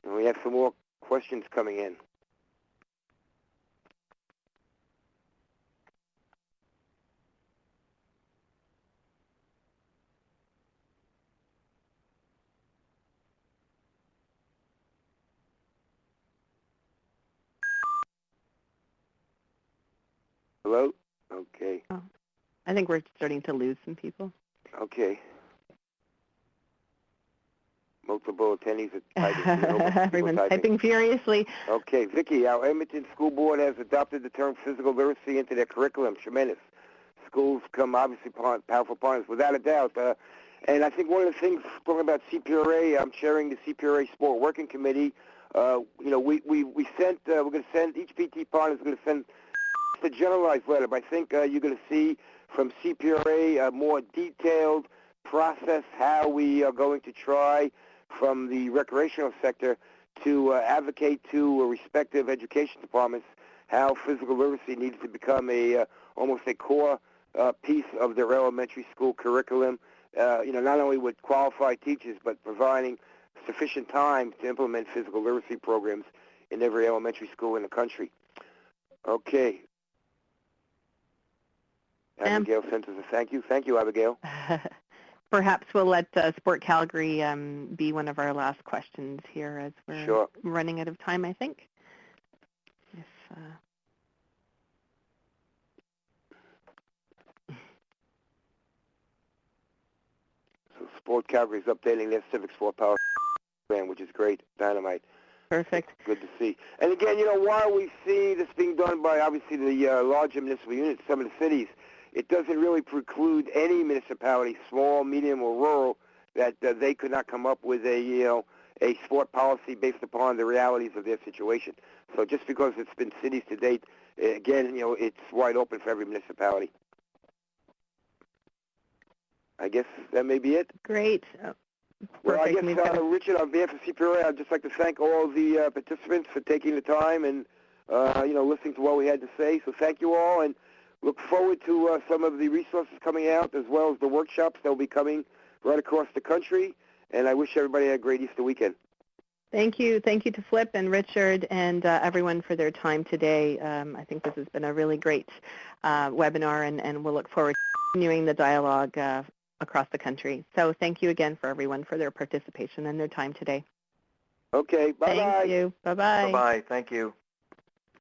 C: And we have some more questions coming in. Hello? Okay, Oh,
A: I think we're starting to lose some people.
C: okay. Multiple attendees are typing.
A: Everyone's typing furiously.
C: Okay, Vicki, our Edmonton School Board has adopted the term physical literacy into their curriculum. Tremendous. Schools come obviously powerful partners, without a doubt. Uh, and I think one of the things, talking about CPRA, I'm chairing the CPRA Sport Working Committee. Uh, you know, we, we, we sent, uh, we're going to send, each PT partner is going to send a generalized letter, but I think uh, you're going to see from CPRA a more detailed process how we are going to try from the recreational sector to uh, advocate to uh, respective education departments how physical literacy needs to become a uh, almost a core uh, piece of their elementary school curriculum. Uh, you know, not only with qualified teachers, but providing sufficient time to implement physical literacy programs in every elementary school in the country. Okay.
A: Sam?
C: Abigail sent us a thank you. Thank you, Abigail.
A: Perhaps we'll let uh, Sport Calgary um, be one of our last questions here as we're
C: Sure.
A: running out of time, I think. If, uh,
C: So Sport Calgary is updating their Civic Sport Power plan, which is great. Dynamite.
A: perfect.
C: Good to see. And again, you know, while we see this being done by obviously the uh, larger municipal units, some of the cities, it doesn't really preclude any municipality, small, medium, or rural, that uh, they could not come up with a you know a sport policy based upon the realities of their situation. So just because it's been cities to date, uh, again, you know, it's wide open for every municipality. I guess that may be it.
A: Great. Uh,
C: Well, I guess, uh, Richard, on behalf of CPRA, I'd just like to thank all the uh, participants for taking the time and, uh, you know, listening to what we had to say. So thank you all, and look forward to uh, some of the resources coming out, as well as the workshops that will be coming right across the country. And I wish everybody a great Easter weekend.
A: Thank you. Thank you to Flip and Richard and uh, everyone for their time today. Um, I think this has been a really great uh, webinar, and, and we'll look forward to continuing the dialogue uh, across the country. So thank you again for everyone for their participation and their time today.
C: Okay, bye-bye.
A: Thank you. Bye-bye.
B: Bye-bye. Thank you.